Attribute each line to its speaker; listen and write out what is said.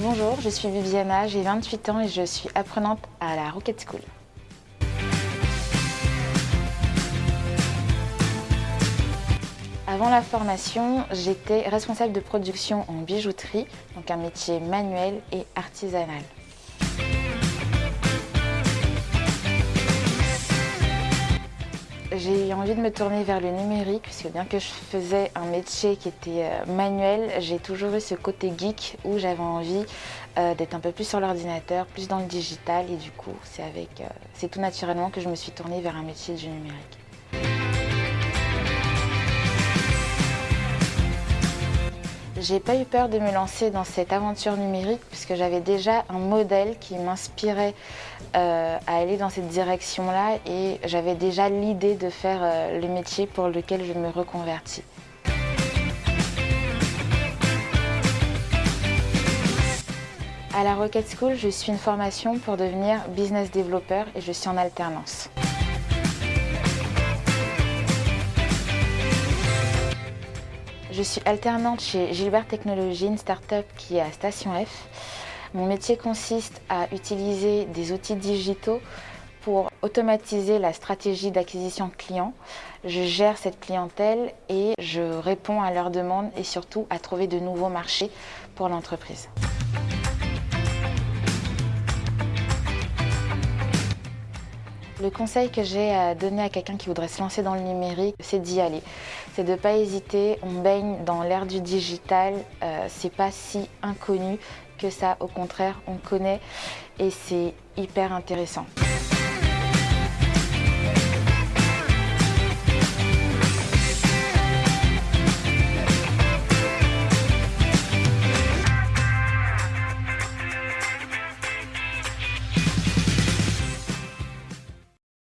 Speaker 1: Bonjour, je suis Viviana, j'ai 28 ans et je suis apprenante à la Rocket School. Avant la formation, j'étais responsable de production en bijouterie, donc un métier manuel et artisanal. J'ai eu envie de me tourner vers le numérique, puisque bien que je faisais un métier qui était euh, manuel, j'ai toujours eu ce côté geek où j'avais envie euh, d'être un peu plus sur l'ordinateur, plus dans le digital, et du coup, c'est euh, tout naturellement que je me suis tournée vers un métier du numérique. J'ai pas eu peur de me lancer dans cette aventure numérique puisque j'avais déjà un modèle qui m'inspirait euh, à aller dans cette direction-là et j'avais déjà l'idée de faire euh, le métier pour lequel je me reconvertis. À la Rocket School, je suis une formation pour devenir business developer et je suis en alternance. Je suis alternante chez Gilbert Technologies, une start-up qui est à Station F. Mon métier consiste à utiliser des outils digitaux pour automatiser la stratégie d'acquisition client. Je gère cette clientèle et je réponds à leurs demandes et surtout à trouver de nouveaux marchés pour l'entreprise. Le conseil que j'ai à donner à quelqu'un qui voudrait se lancer dans le numérique, c'est d'y aller. C'est de ne pas hésiter, on baigne dans l'ère du digital, euh, c'est pas si inconnu que ça, au contraire, on connaît et c'est hyper intéressant.